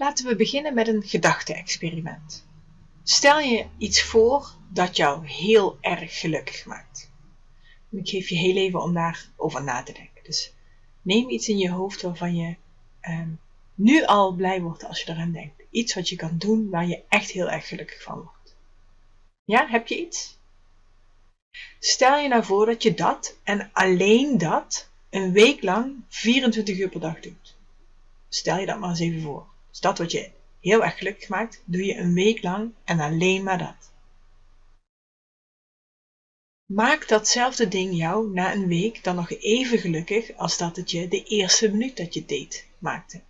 Laten we beginnen met een gedachte-experiment. Stel je iets voor dat jou heel erg gelukkig maakt. ik geef je heel even om daarover na te denken. Dus neem iets in je hoofd waarvan je ehm, nu al blij wordt als je eraan denkt. Iets wat je kan doen waar je echt heel erg gelukkig van wordt. Ja, heb je iets? Stel je nou voor dat je dat en alleen dat een week lang 24 uur per dag doet. Stel je dat maar eens even voor. Dus dat wat je heel erg gelukkig maakt, doe je een week lang en alleen maar dat. Maak datzelfde ding jou na een week dan nog even gelukkig als dat het je de eerste minuut dat je deed maakte.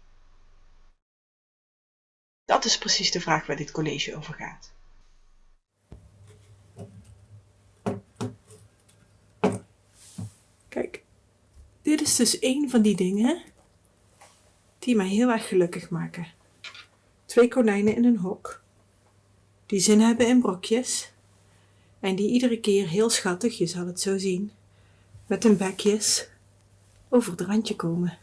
Dat is precies de vraag waar dit college over gaat. Kijk, dit is dus een van die dingen die mij heel erg gelukkig maken. Twee konijnen in een hok, die zin hebben in brokjes en die iedere keer heel schattig, je zal het zo zien, met hun bekjes over het randje komen.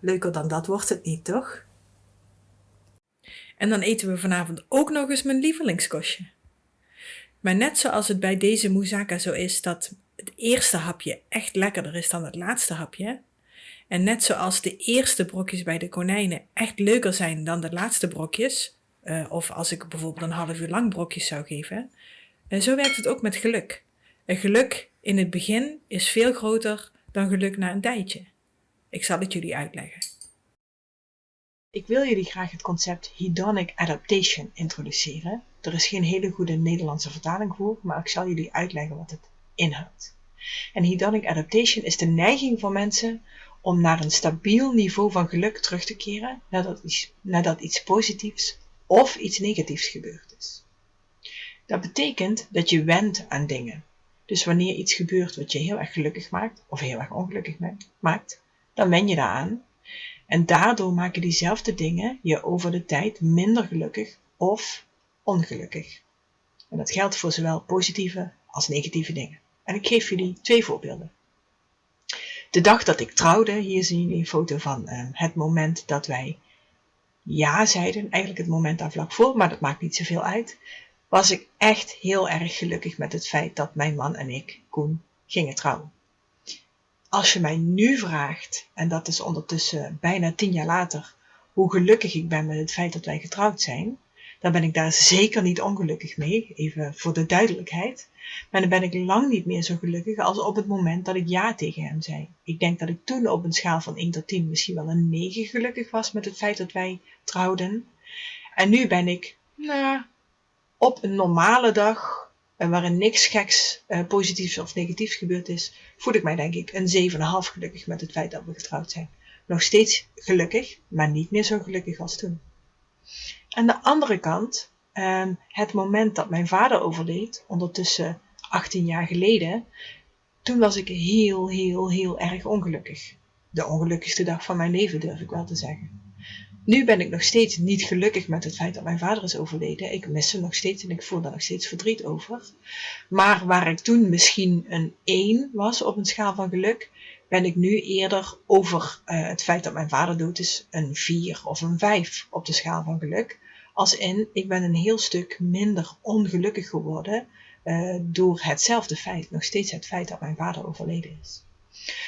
Leuker dan dat wordt het niet, toch? En dan eten we vanavond ook nog eens mijn lievelingskostje. Maar net zoals het bij deze moussaka zo is dat het eerste hapje echt lekkerder is dan het laatste hapje, en net zoals de eerste brokjes bij de konijnen echt leuker zijn dan de laatste brokjes, uh, of als ik bijvoorbeeld een half uur lang brokjes zou geven, uh, zo werkt het ook met geluk. Een geluk in het begin is veel groter dan geluk na een tijdje. Ik zal het jullie uitleggen. Ik wil jullie graag het concept hedonic adaptation introduceren. Er is geen hele goede Nederlandse vertaling voor, maar ik zal jullie uitleggen wat het inhoudt. En hedonic adaptation is de neiging van mensen om naar een stabiel niveau van geluk terug te keren nadat iets, nadat iets positiefs of iets negatiefs gebeurd is. Dat betekent dat je wendt aan dingen. Dus wanneer iets gebeurt wat je heel erg gelukkig maakt of heel erg ongelukkig maakt, dan wen je daaraan. En daardoor maken diezelfde dingen je over de tijd minder gelukkig of ongelukkig. En dat geldt voor zowel positieve als negatieve dingen. En ik geef jullie twee voorbeelden. De dag dat ik trouwde, hier zien jullie een foto van uh, het moment dat wij ja zeiden, eigenlijk het moment daar vlak voor, maar dat maakt niet zoveel uit, was ik echt heel erg gelukkig met het feit dat mijn man en ik, Koen, gingen trouwen. Als je mij nu vraagt, en dat is ondertussen bijna tien jaar later, hoe gelukkig ik ben met het feit dat wij getrouwd zijn, dan ben ik daar zeker niet ongelukkig mee, even voor de duidelijkheid. Maar dan ben ik lang niet meer zo gelukkig als op het moment dat ik ja tegen hem zei. Ik denk dat ik toen op een schaal van 1 tot 10 misschien wel een 9 gelukkig was met het feit dat wij trouwden. En nu ben ik, nou, op een normale dag, eh, waarin niks geks, uh, positiefs of negatiefs gebeurd is, voel ik mij denk ik een 7,5 gelukkig met het feit dat we getrouwd zijn. Nog steeds gelukkig, maar niet meer zo gelukkig als toen. Aan de andere kant, ehm, het moment dat mijn vader overleed, ondertussen 18 jaar geleden, toen was ik heel, heel, heel erg ongelukkig. De ongelukkigste dag van mijn leven, durf ik wel te zeggen. Nu ben ik nog steeds niet gelukkig met het feit dat mijn vader is overleden. Ik mis hem nog steeds en ik voel daar nog steeds verdriet over. Maar waar ik toen misschien een 1 was op een schaal van geluk, ben ik nu eerder over uh, het feit dat mijn vader dood is een 4 of een 5 op de schaal van geluk. Als in, ik ben een heel stuk minder ongelukkig geworden uh, door hetzelfde feit, nog steeds het feit dat mijn vader overleden is.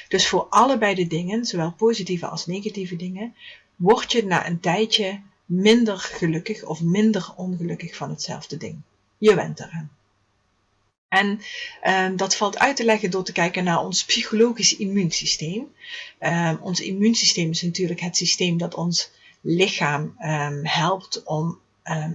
Dus voor allebei de dingen, zowel positieve als negatieve dingen, word je na een tijdje minder gelukkig of minder ongelukkig van hetzelfde ding. Je went eraan. En um, dat valt uit te leggen door te kijken naar ons psychologisch immuunsysteem. Um, ons immuunsysteem is natuurlijk het systeem dat ons lichaam um, helpt om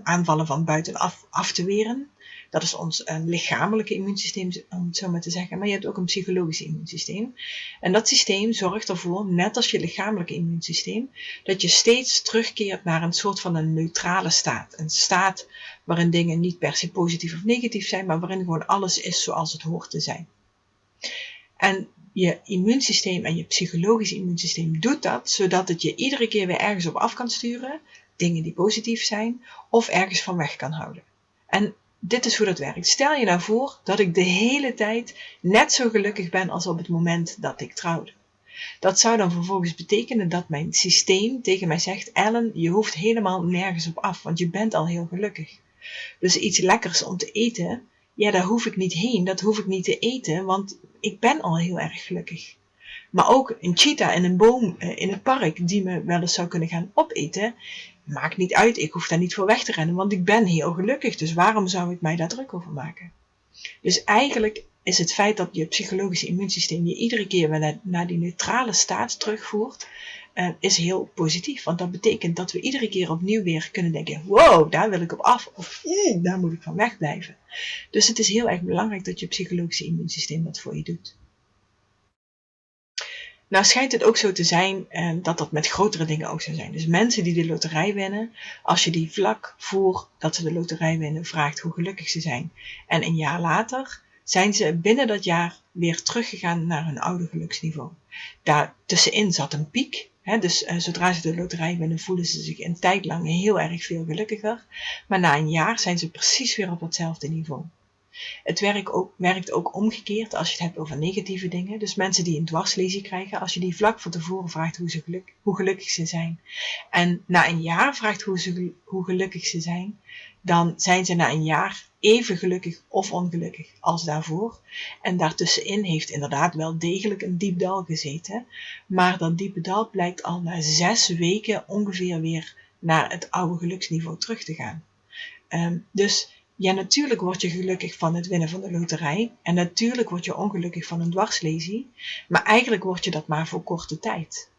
aanvallen van buitenaf af te weren. Dat is ons um, lichamelijke immuunsysteem, om het zo maar te zeggen. Maar je hebt ook een psychologisch immuunsysteem. En dat systeem zorgt ervoor, net als je lichamelijke immuunsysteem, dat je steeds terugkeert naar een soort van een neutrale staat. Een staat waarin dingen niet per se positief of negatief zijn, maar waarin gewoon alles is zoals het hoort te zijn. En je immuunsysteem en je psychologisch immuunsysteem doet dat, zodat het je iedere keer weer ergens op af kan sturen, dingen die positief zijn, of ergens van weg kan houden. En dit is hoe dat werkt. Stel je nou voor dat ik de hele tijd net zo gelukkig ben als op het moment dat ik trouwde. Dat zou dan vervolgens betekenen dat mijn systeem tegen mij zegt: Ellen, je hoeft helemaal nergens op af, want je bent al heel gelukkig. Dus iets lekkers om te eten, ja, daar hoef ik niet heen, dat hoef ik niet te eten, want ik ben al heel erg gelukkig. Maar ook een cheetah en een boom eh, in het park die me wel eens zou kunnen gaan opeten, maakt niet uit. Ik hoef daar niet voor weg te rennen, want ik ben heel gelukkig. Dus waarom zou ik mij daar druk over maken? Dus eigenlijk is het feit dat je psychologische immuunsysteem je iedere keer weer naar, die neutrale staat terugvoert, is heel positief. Want dat betekent dat we iedere keer opnieuw weer kunnen denken: wow, daar wil ik op af. Of daar moet ik van wegblijven. Dus het is heel erg belangrijk dat je psychologische immuunsysteem dat voor je doet. Nou schijnt het ook zo te zijn eh, dat dat met grotere dingen ook zo zijn. Dus mensen die de loterij winnen, als je die vlak voor dat ze de loterij winnen vraagt hoe gelukkig ze zijn. En een jaar later zijn ze binnen dat jaar weer teruggegaan naar hun oude geluksniveau. Daar tussenin zat een piek. Dus uh, zodra ze de loterij winnen, voelen ze zich een tijd lang heel erg veel gelukkiger. Maar na een jaar zijn ze precies weer op hetzelfde niveau. Het werkt ook, werkt ook omgekeerd als je het hebt over negatieve dingen. Dus mensen die een dwarslesie krijgen, als je die vlak van tevoren vraagt hoe, ze geluk, hoe gelukkig ze zijn. En na een jaar vraagt hoe, ze, hoe gelukkig ze zijn, dan zijn ze na een jaar even gelukkig of ongelukkig als daarvoor. En daartussenin heeft inderdaad wel degelijk een diep dal gezeten. Maar dat diepe dal blijkt al na zes weken ongeveer weer naar het oude geluksniveau terug te gaan. Um, dus ja, natuurlijk word je gelukkig van het winnen van de loterij. En natuurlijk word je ongelukkig van een dwarslesie. Maar eigenlijk word je dat maar voor korte tijd.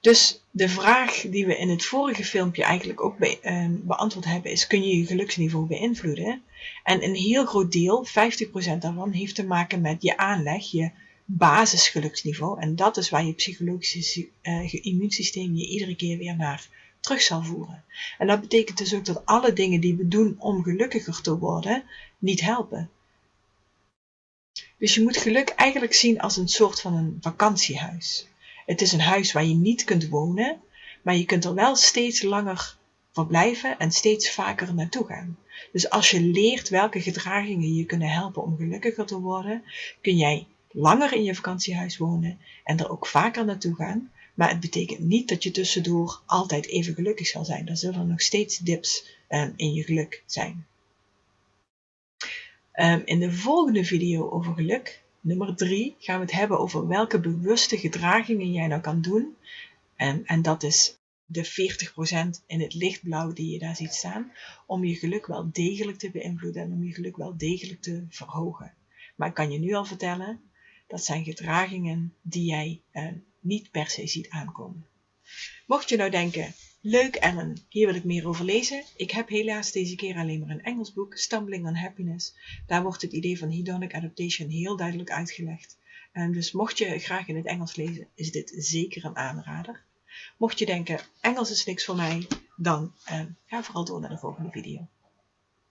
Dus de vraag die we in het vorige filmpje eigenlijk ook be ehm, beantwoord hebben is: kun je je geluksniveau beïnvloeden? En een heel groot deel, 50% daarvan, heeft te maken met je aanleg, je basisgeluksniveau. En dat is waar je psychologische uh, immuunsysteem je iedere keer weer naar terug zal voeren. En dat betekent dus ook dat alle dingen die we doen om gelukkiger te worden, niet helpen. Dus je moet geluk eigenlijk zien als een soort van een vakantiehuis. Het is een huis waar je niet kunt wonen, maar je kunt er wel steeds langer verblijven en steeds vaker naartoe gaan. Dus als je leert welke gedragingen je kunnen helpen om gelukkiger te worden, kun jij langer in je vakantiehuis wonen en er ook vaker naartoe gaan, maar het betekent niet dat je tussendoor altijd even gelukkig zal zijn. Er zullen nog steeds dips um, in je geluk zijn. Um, in de volgende video over geluk, nummer 3, gaan we het hebben over welke bewuste gedragingen jij nou kan doen. Um, en dat is de 40% in het lichtblauw die je daar ziet staan, om je geluk wel degelijk te beïnvloeden en om je geluk wel degelijk te verhogen. Maar ik kan je nu al vertellen, dat zijn gedragingen die jij niet per se ziet aankomen. Mocht je nou denken, leuk Ellen, hier wil ik meer over lezen. Ik heb helaas deze keer alleen maar een Engels boek, Stumbling on Happiness. Daar wordt het idee van hedonic adaptation heel duidelijk uitgelegd. En dus mocht je graag in het Engels lezen, is dit zeker een aanrader. Mocht je denken, Engels is niks voor mij, dan eh, ga vooral door naar de volgende video.